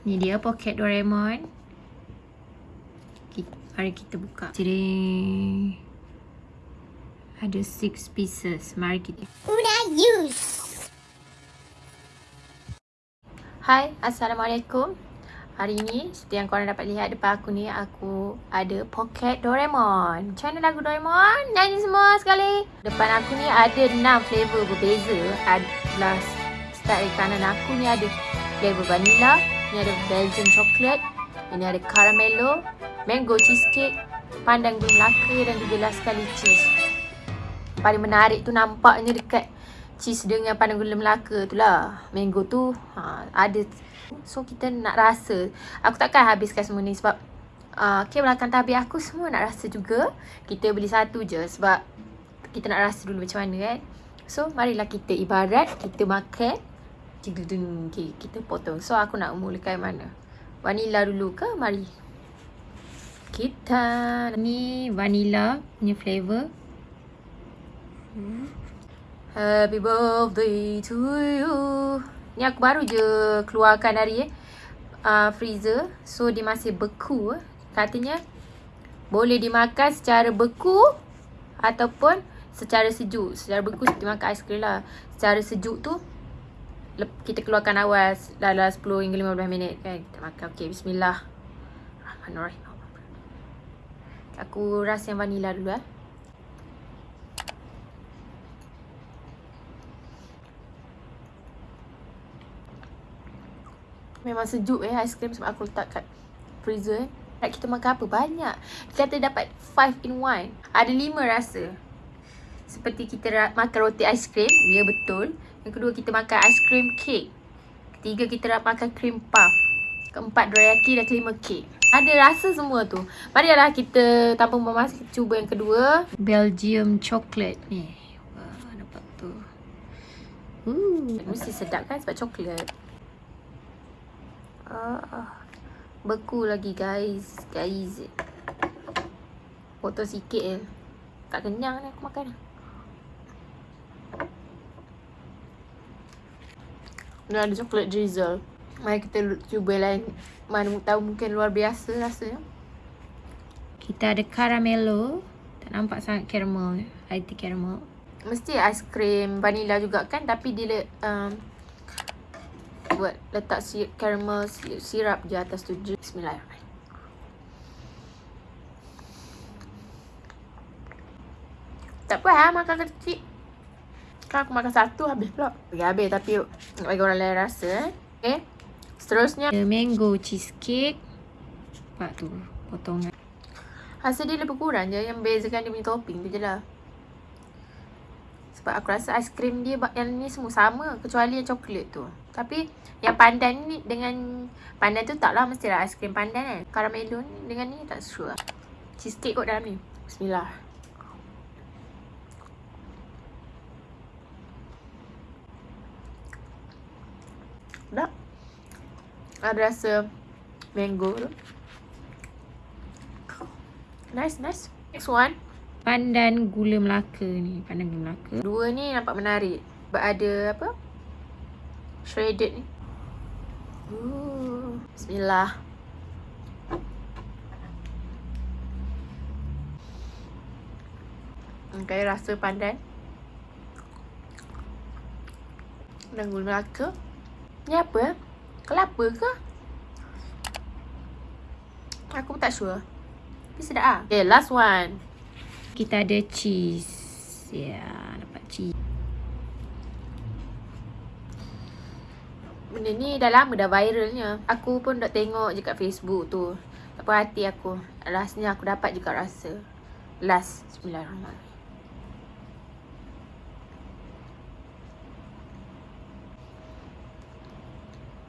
Ni dia poket Doraemon. Kita, mari kita buka. Jadi ada six pieces. Mari kita. Una use. Hai, Assalamualaikum. Hari ni, seperti yang korang dapat lihat depan aku ni, aku ada poket Doraemon. Macam mana lagu Doraemon? Nyanyi semua sekali. Depan aku ni ada 6 flavor berbeza. Adalah start dari kanan aku ni ada flavor vanilla, ni ada Belgian chocolate, ini ada caramelo, mango cheesecake, pandan gula melaka dan juga last sekali cheese. Paling menarik tu nampaknya dekat cheese dengan pandan gula melaka tu lah. Mango tu ha, ada. So kita nak rasa. Aku takkan habiskan semua ni sebab uh, okay, belakang tabir aku semua nak rasa juga. Kita beli satu je sebab kita nak rasa dulu macam mana kan. So marilah kita ibarat kita makan. Okay, kita potong. So aku nak mulakan mana? Vanilla dulu ke? Mari. Kita ni vanilla punya flavor. Happy birthday to you. Ni aku baru je keluarkan dari eh, uh, freezer. So dia masih beku. Eh. Katanya boleh dimakan secara beku ataupun secara sejuk. Secara beku seperti makan aiskrim lah. Secara sejuk tu kita keluarkan awal dalam 10 hingga 15 minit kan. Kita makan. Okay, bismillah. Rahmanirrahim. Aku rasa yang vanilla dulu eh. Memang sejuk eh aiskrim sebab aku letak kat freezer eh. Nak kita makan apa? Banyak. Kita kata dapat 5 in 1. Ada 5 rasa. Seperti kita makan roti aiskrim, dia betul. Yang kedua kita makan aiskrim cake. Ketiga kita nak makan cream puff. Keempat dorayaki dan kelima cake. Ada rasa semua tu. Marilah kita tanpa memasak cuba yang kedua. Belgium chocolate ni. Wah, nampak tu. Uh, mesti sedap kan sebab coklat. Ah, beku lagi guys. Guys. Potong sikit je. Tak kenyang ni aku makan. Ni ada coklat drizzle. Mari kita cuba lain. Mana tahu mungkin luar biasa rasanya. Kita ada caramelo. Tak nampak sangat caramel. IT caramel. Mesti aiskrim vanilla juga kan. Tapi dia um, buat letak si caramel sirap di atas tu. Bismillahirrahmanirrahim. Tak apa ha, makan kecil. Kan aku makan satu habis pula. Bagi habis tapi nak bagi orang lain rasa eh. Okay. Seterusnya. The mango cheesecake. Nampak tu potongan. Rasa dia lebih kurang je. Yang bezakan dia punya topping tu je lah. Sebab aku rasa aiskrim dia yang ni semua sama. Kecuali yang coklat tu. Tapi yang pandan ni dengan pandan tu taklah mestilah aiskrim pandan kan. Caramelo ni dengan ni tak sure. Cheesecake kot dalam ni. Bismillah. Dah. Ada rasa mango tu. Nice, nice. Next one. Pandan gula melaka ni. Pandan gula melaka. Dua ni nampak menarik. Sebab ada apa? shredded ni. Ooh, bismillah. Okay, rasa pandan. Dan gula melaka. Ni apa? Kelapa ke? Aku tak sure. Tapi sedap lah. Okay, last one. Kita ada cheese. Ya, yeah, dapat cheese. benda ni dah lama dah viralnya. Aku pun dah tengok je kat Facebook tu. Tak puas hati aku. Rasanya aku dapat juga rasa. Last. Bismillahirrahmanirrahim.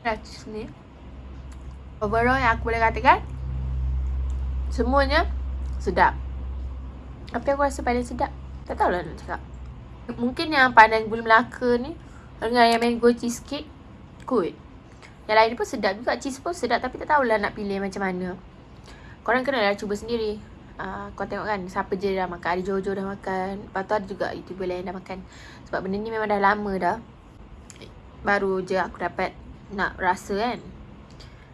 Cheese ni. Overall yang aku boleh katakan. Semuanya sedap. Yang aku rasa paling sedap? Tak tahulah nak cakap. Mungkin yang pandan gula melaka ni. Dengan yang mango cheesecake kot. Yang lain pun sedap juga. Cheese pun sedap tapi tak tahulah nak pilih macam mana. Korang kena lah cuba sendiri. Uh, kau tengok kan siapa je dah makan. Ada Jojo dah makan. Lepas tu ada juga YouTuber lain dah makan. Sebab benda ni memang dah lama dah. Baru je aku dapat nak rasa kan.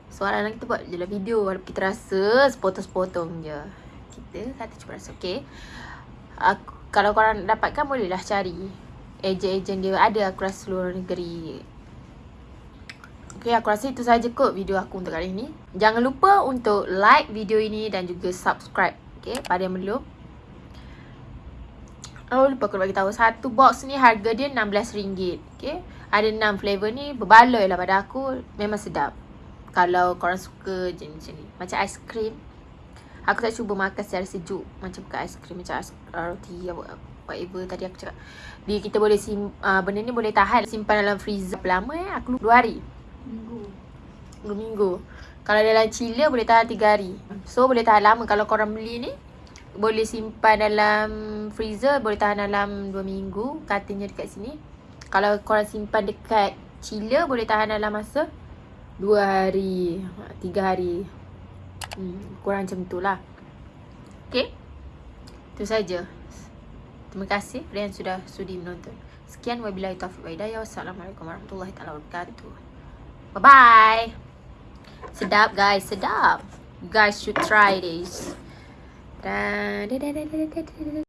Soalan kita buat je lah video. Walaupun kita rasa sepotong-sepotong je. Kita kata cuba rasa Okay aku, Kalau korang dapatkan bolehlah cari Ejen-ejen dia. Ada aku rasa seluruh negeri. Okay aku rasa itu saja kot video aku untuk kali ini. Jangan lupa untuk like video ini dan juga subscribe Okay pada yang belum. Oh lupa aku bagi tahu. Satu box ni harga dia RM16. Okay. Ada 6 flavor ni berbaloi lah pada aku memang sedap. Kalau korang suka jenis ni macam aiskrim. Aku tak cuba makan secara sejuk macam bukan aiskrim macam ais, roti whatever tadi aku cakap. Dia kita boleh sim uh, benda ni boleh tahan simpan dalam freezer lama eh aku 2 hari. Minggu. 2 minggu. Kalau dalam chiller boleh tahan 3 hari. So boleh tahan lama kalau korang beli ni boleh simpan dalam freezer boleh tahan dalam 2 minggu katanya dekat sini kalau korang simpan dekat chiller boleh tahan dalam masa 2 hari 3 hari. Hmm, kurang macam tu lah. Ok itu saja. Terima kasih kepada yang sudah sudi menonton. Sekian. Wabillahi taufiq wa hidayah. Wassalamualaikum warahmatullahi wabarakatuh. Bye bye sedap guys. Sedap. You guys should try this. Da da da da da da da